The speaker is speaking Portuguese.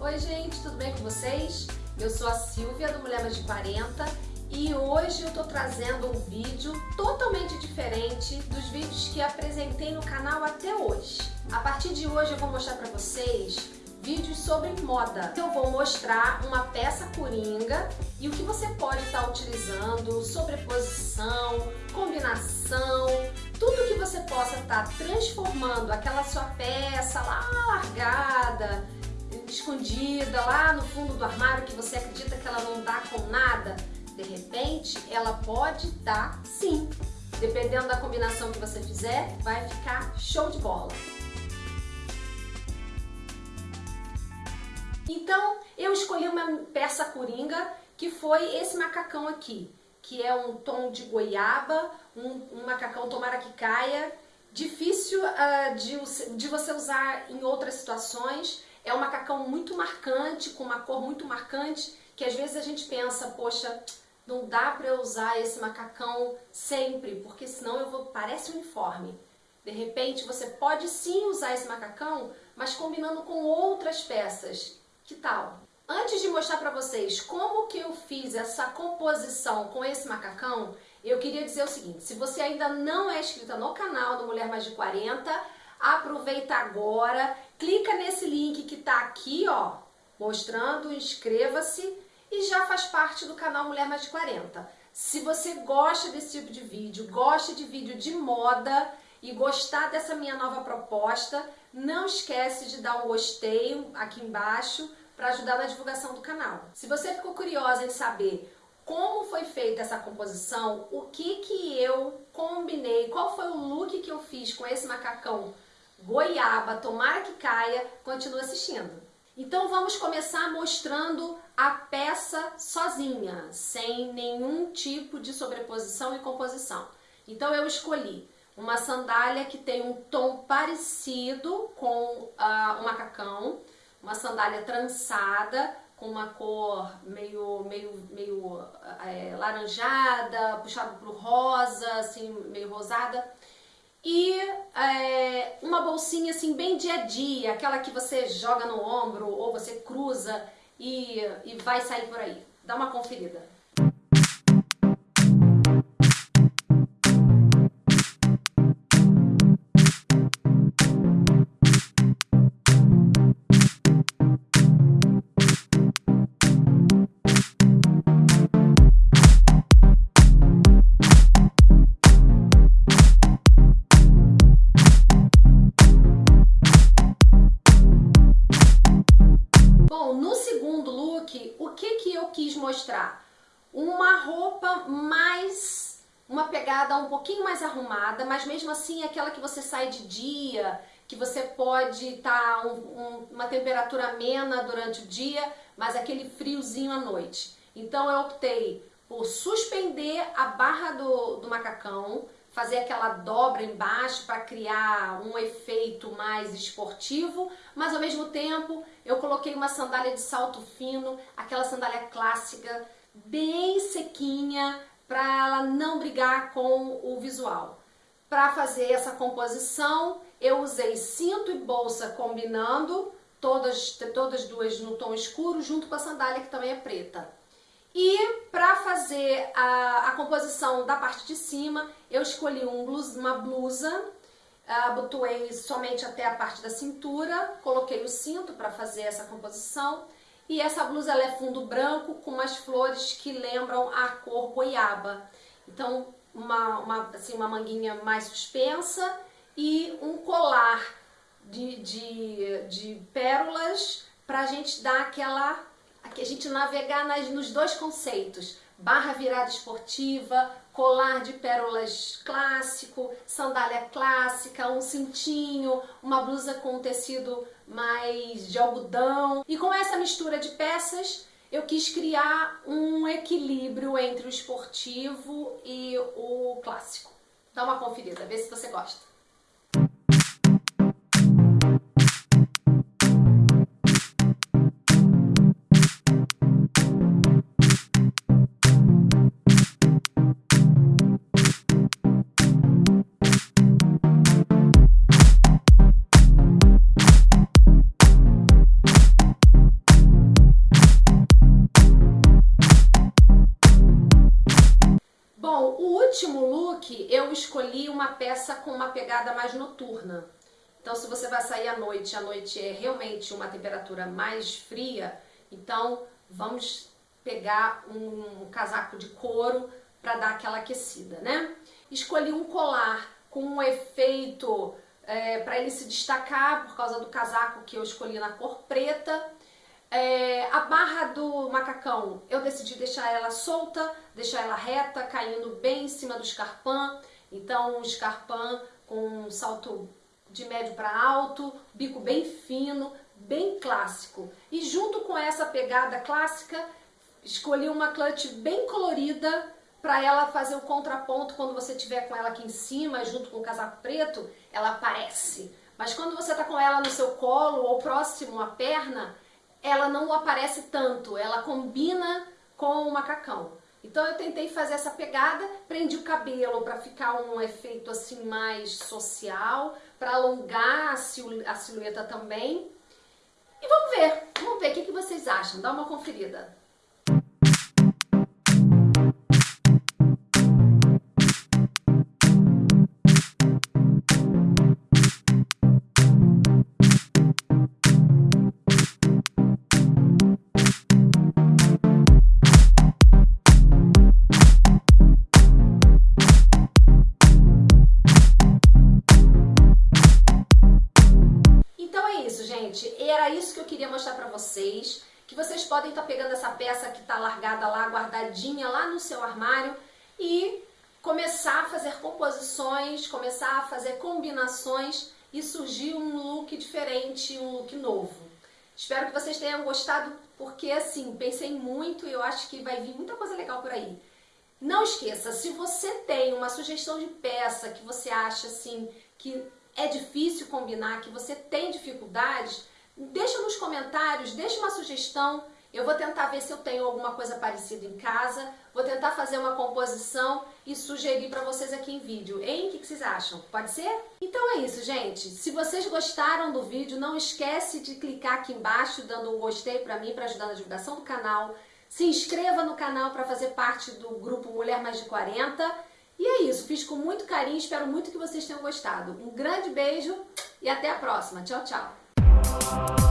Oi gente, tudo bem com vocês? Eu sou a Silvia do Mulher Mais de 40 e hoje eu tô trazendo um vídeo totalmente diferente dos vídeos que apresentei no canal até hoje. A partir de hoje eu vou mostrar para vocês vídeos sobre moda. Eu vou mostrar uma peça coringa e o que você pode estar tá utilizando, sobreposição, combinação, tudo que você possa estar tá transformando aquela sua peça lá largada, escondida lá no fundo do armário que você acredita que ela não dá com nada, de repente ela pode dar sim. Dependendo da combinação que você fizer, vai ficar show de bola. Então, eu escolhi uma peça coringa que foi esse macacão aqui, que é um tom de goiaba, um, um macacão tomara que caia, difícil uh, de, de você usar em outras situações, é um macacão muito marcante, com uma cor muito marcante, que às vezes a gente pensa, poxa, não dá para eu usar esse macacão sempre, porque senão eu vou, parece uniforme. De repente você pode sim usar esse macacão, mas combinando com outras peças. Que tal? Antes de mostrar para vocês como que eu fiz essa composição com esse macacão, eu queria dizer o seguinte, se você ainda não é inscrita no canal do Mulher Mais de 40, aproveita agora, clica nesse está aqui, ó, mostrando, inscreva-se e já faz parte do canal Mulher Mais de 40. Se você gosta desse tipo de vídeo, gosta de vídeo de moda e gostar dessa minha nova proposta, não esquece de dar um gostei aqui embaixo para ajudar na divulgação do canal. Se você ficou curiosa em saber como foi feita essa composição, o que que eu combinei, qual foi o look que eu fiz com esse macacão goiaba, tomara que caia, continue assistindo. Então vamos começar mostrando a peça sozinha, sem nenhum tipo de sobreposição e composição. Então eu escolhi uma sandália que tem um tom parecido com uh, o macacão, uma sandália trançada, com uma cor meio, meio, meio é, laranjada, puxado pro rosa, assim, meio rosada. E é, uma bolsinha assim bem dia a dia, aquela que você joga no ombro ou você cruza e, e vai sair por aí. Dá uma conferida. Mostrar uma roupa mais, uma pegada um pouquinho mais arrumada, mas mesmo assim aquela que você sai de dia, que você pode estar tá um, um, uma temperatura amena durante o dia, mas aquele friozinho à noite. Então eu optei por suspender a barra do, do macacão, fazer aquela dobra embaixo para criar um efeito mais esportivo, mas ao mesmo tempo eu coloquei uma sandália de salto fino, aquela sandália clássica, bem sequinha, para ela não brigar com o visual. Para fazer essa composição, eu usei cinto e bolsa combinando, todas, todas duas no tom escuro, junto com a sandália que também é preta. E para fazer a, a, composição da parte de cima, eu escolhi um blus, uma blusa, abotoei somente até a parte da cintura, coloquei o cinto para fazer essa composição. E essa blusa é fundo branco com umas flores que lembram a cor goiaba. Então, uma, uma, assim, uma manguinha mais suspensa e um colar de, de, de pérolas para a gente dar aquela aqui a gente navegar nas, nos dois conceitos, barra virada esportiva, colar de pérolas clássico, sandália clássica, um cintinho, uma blusa com tecido mais de algodão. E com essa mistura de peças, eu quis criar um equilíbrio entre o esportivo e o clássico. Dá uma conferida, vê se você gosta. Pegada mais noturna. Então, se você vai sair à noite, a noite é realmente uma temperatura mais fria, então vamos pegar um casaco de couro para dar aquela aquecida, né? Escolhi um colar com um efeito é, para ele se destacar por causa do casaco que eu escolhi na cor preta. É, a barra do macacão, eu decidi deixar ela solta, deixar ela reta, caindo bem em cima do escarpão. Então, um escarpão com um salto de médio para alto, bico bem fino, bem clássico. E junto com essa pegada clássica, escolhi uma clutch bem colorida para ela fazer o contraponto quando você tiver com ela aqui em cima, junto com o casaco preto, ela aparece. Mas quando você está com ela no seu colo ou próximo à perna, ela não aparece tanto, ela combina com o macacão. Então eu tentei fazer essa pegada, prendi o cabelo para ficar um efeito assim mais social, para alongar a, silhueta também. E vamos ver, vamos ver o que, que vocês acham, dá uma conferida. Vocês, que vocês podem estar tá pegando essa peça que está largada lá, guardadinha lá no seu armário e começar a fazer composições, começar a fazer combinações e surgir um look diferente, um look novo. Espero que vocês tenham gostado, porque assim, pensei muito e eu acho que vai vir muita coisa legal por aí. Não esqueça, se você tem uma sugestão de peça que você acha assim, que é difícil combinar, que você tem dificuldades, deixa nos comentários, deixa uma sugestão. Eu vou tentar ver se eu tenho alguma coisa parecida em casa, vou tentar fazer uma composição e sugerir para vocês aqui em vídeo. Hein? O que vocês acham? Pode ser? Então é isso, gente. Se vocês gostaram do vídeo, não esquece de clicar aqui embaixo, dando um gostei para mim, para ajudar na divulgação do canal. Se inscreva no canal para fazer parte do grupo Mulher Mais de 40 e é isso, fiz com muito carinho, espero muito que vocês tenham gostado. Um grande beijo e até a próxima. Tchau, tchau! you